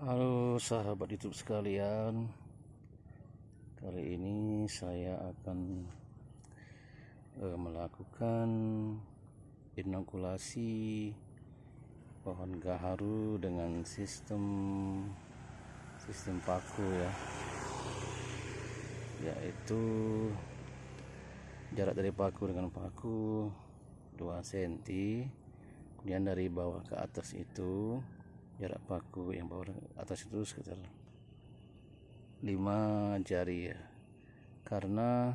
Halo sahabat YouTube sekalian. Kali ini saya akan uh, melakukan inokulasi pohon gaharu dengan sistem sistem paku ya. Yaitu jarak dari paku dengan paku 2 cm. Kemudian dari bawah ke atas itu jarak paku yang bawah atas itu sekitar 5 jari ya. Karena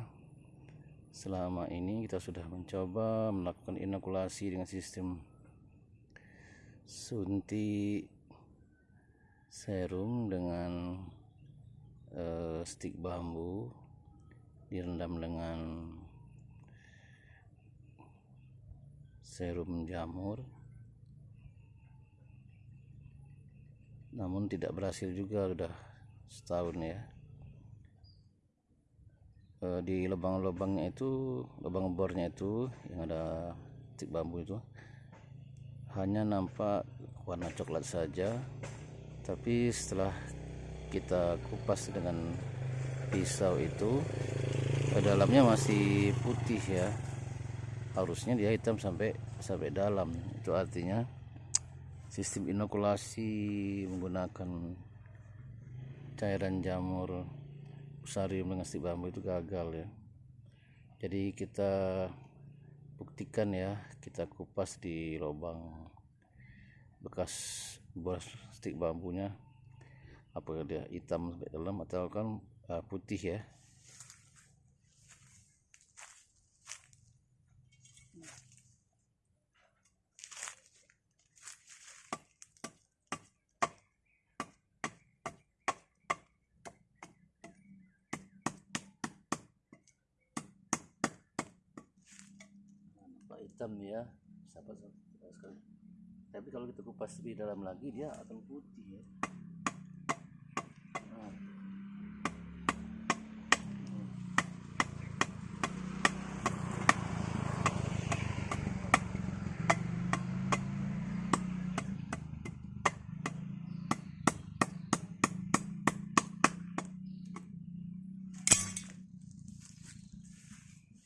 selama ini kita sudah mencoba melakukan inokulasi dengan sistem suntik serum dengan uh, stik bambu direndam dengan serum jamur namun tidak berhasil juga udah setahun ya. E, di lubang-lubangnya itu lubang bornya itu yang ada tik bambu itu hanya nampak warna coklat saja. Tapi setelah kita kupas dengan pisau itu ke dalamnya masih putih ya. Harusnya dia hitam sampai sampai dalam itu artinya sistem inokulasi menggunakan cairan jamur usarium dengan stik bambu itu gagal ya. Jadi kita buktikan ya kita kupas di lubang bekas bos stik bambunya. Apakah dia hitam sampai dalam atau kan uh, putih ya hitam ya. Sahabat sekali tapi kalau kita kupas lebih dalam lagi dia akan putih ya. Nah.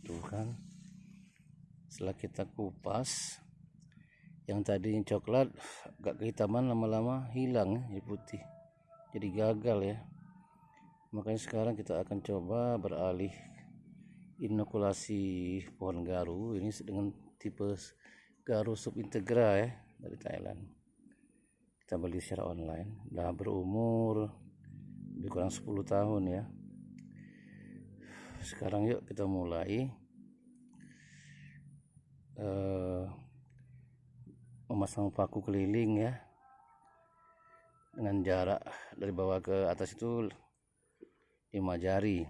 tuh kan setelah kita kupas yang tadi coklat agak kehitaman lama-lama hilang ya putih. Jadi gagal ya. Makanya sekarang kita akan coba beralih inokulasi pohon garu ini dengan tipe garu subintegra ya dari Thailand. Kita beli secara online. Udah berumur lebih kurang 10 tahun ya. Sekarang yuk kita mulai uh, memasang paku keliling ya. Dengan jarak dari bawah ke atas itu 5 jari.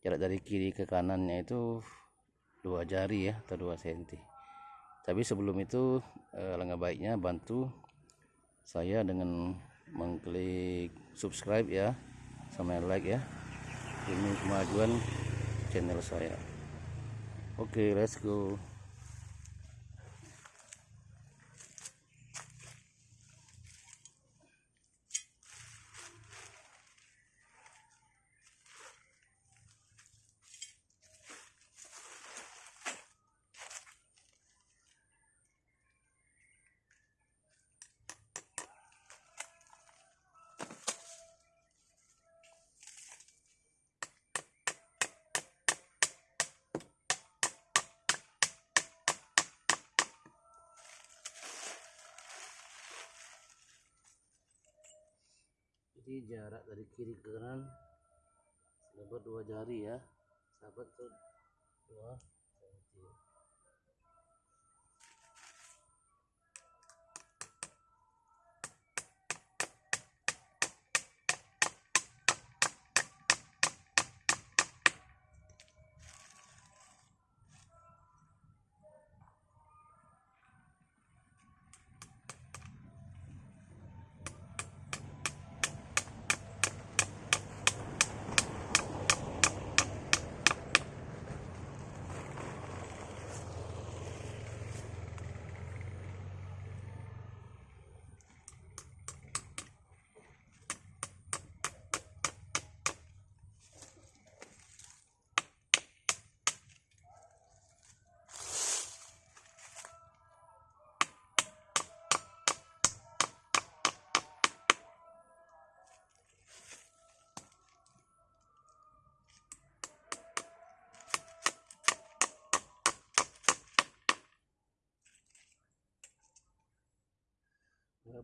Jarak dari kiri ke kanannya itu dua jari ya atau 2 cm tapi sebelum itu eh, langkah baiknya bantu saya dengan mengklik subscribe ya sama like ya. Ini kemajuan channel saya. Oke okay, let's go jadi jarak dari kiri ke kanan. Selebar dua jari ya. Sahabat tuh dua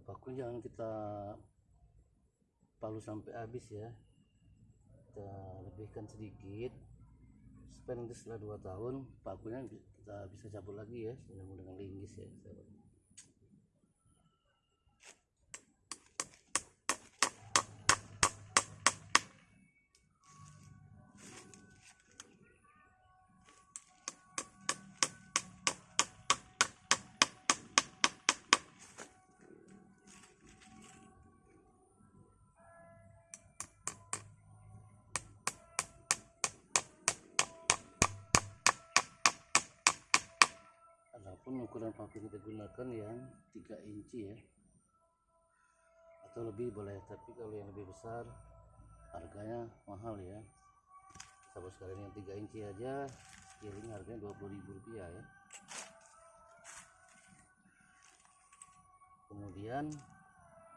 paku jangan kita palu sampai habis ya kita lebihkan sedikit supaya nanti setelah dua tahun pakunya kita bisa cabut lagi ya dengan linggis ya. Adapun ukuran paku kita gunakan yang 3 inci ya. Atau lebih boleh tapi kalau yang lebih besar harganya mahal ya. Sahabat sekalian yang 3 inci aja ini harganya 20.000 rupiah ya. Kemudian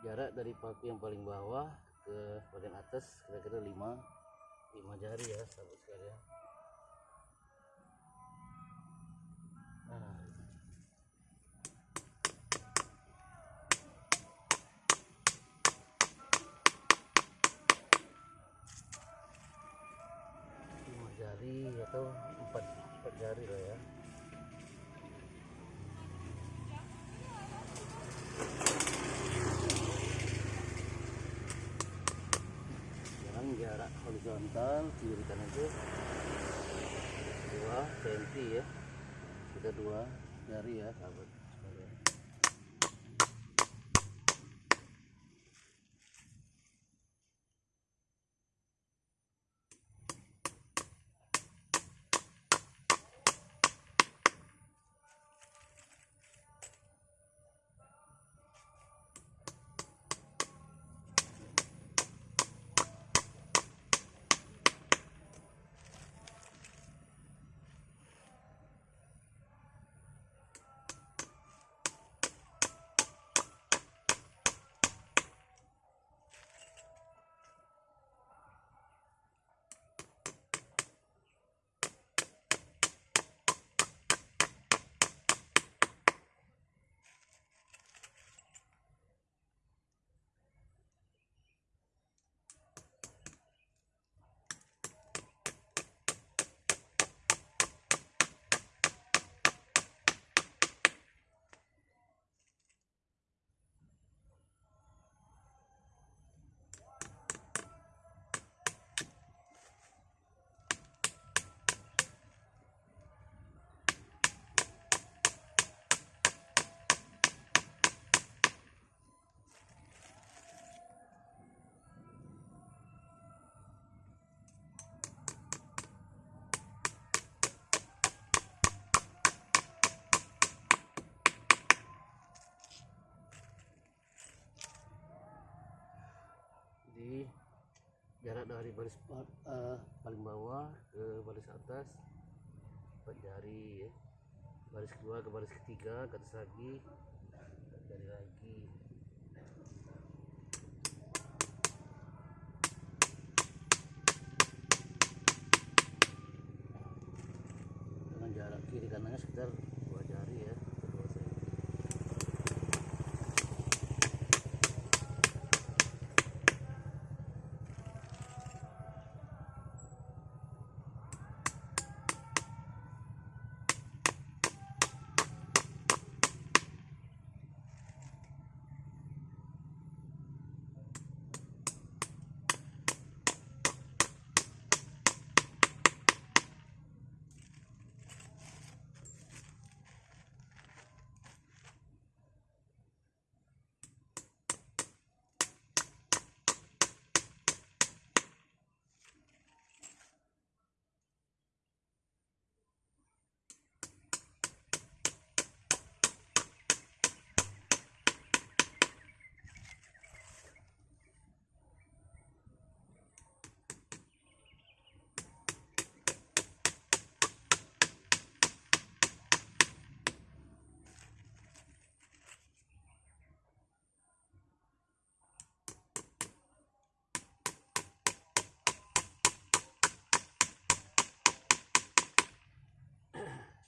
jarak dari paku yang paling bawah ke bagian atas kira-kira 5 5 jari ya sahabat sekalian atau empat empat jari lah ya. Jangan jarak horizontal kiri kanan itu dua senti ya. Kita dua jari ya sahabat dari baris uh, paling bawah ke baris atas empat jari ya. Baris kedua ke baris ketiga ke atas lagi jari lagi. Dengan jarak kiri kanannya sekitar dua jari ya dua senti.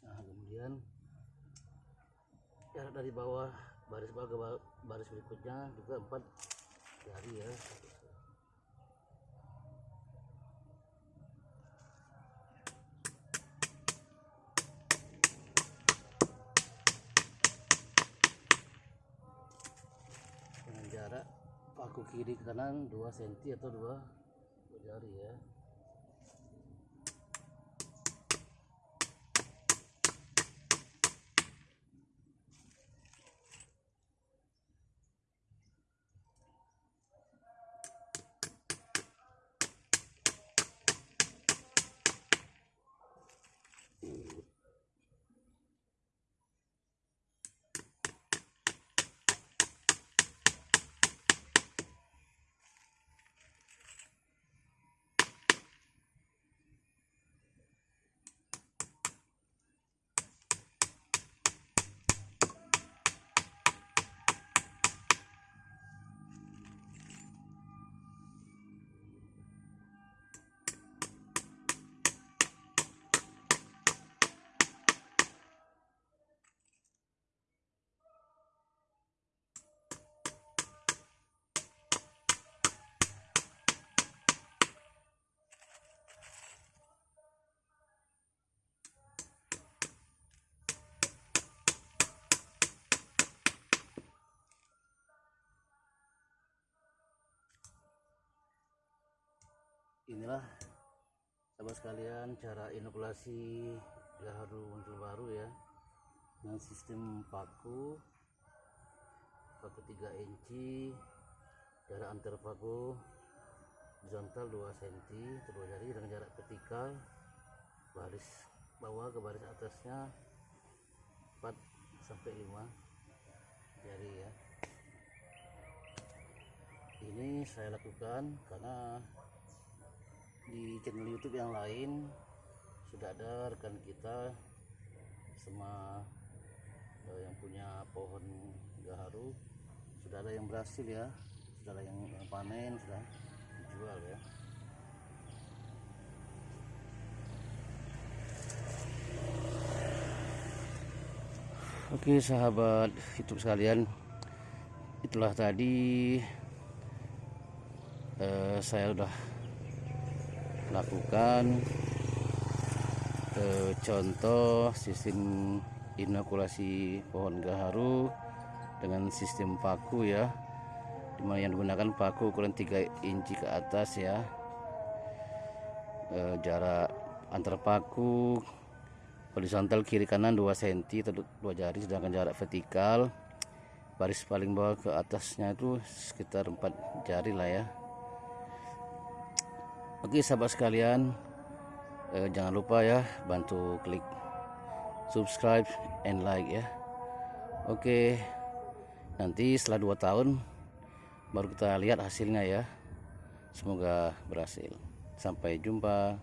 Nah, kemudian jarak dari bawah baris bawah ke baris berikutnya juga empat jari ya. Dengan jarak paku kiri ke kanan 2 cm atau 2 jari ya inilah sahabat sekalian cara inokulasi gaharu muncul baru ya. Dengan sistem paku paku 3 inci jarak antar paku horizontal 2 cm kedua jari dengan jarak vertikal baris bawah ke baris atasnya 4 sampai 5 jari ya. Ini saya lakukan karena di channel YouTube yang lain sudah ada rekan kita sama uh, yang punya pohon gaharu. Sudah ada yang berhasil ya sudah ada yang, yang panen sudah dijual ya. Oke sahabat YouTube sekalian itulah tadi uh, saya udah lakukan eh, contoh sistem inokulasi pohon gaharu dengan sistem paku ya. Di mana yang digunakan paku ukuran 3 inci ke atas ya. Eh, jarak antar paku horizontal kiri kanan 2 cm atau 2 jari sedangkan jarak vertikal baris paling bawah ke atasnya itu sekitar 4 jari lah ya Oke sahabat sekalian eh, jangan lupa ya bantu klik subscribe and like ya. Oke nanti setelah 2 tahun baru kita lihat hasilnya ya. Semoga berhasil. Sampai jumpa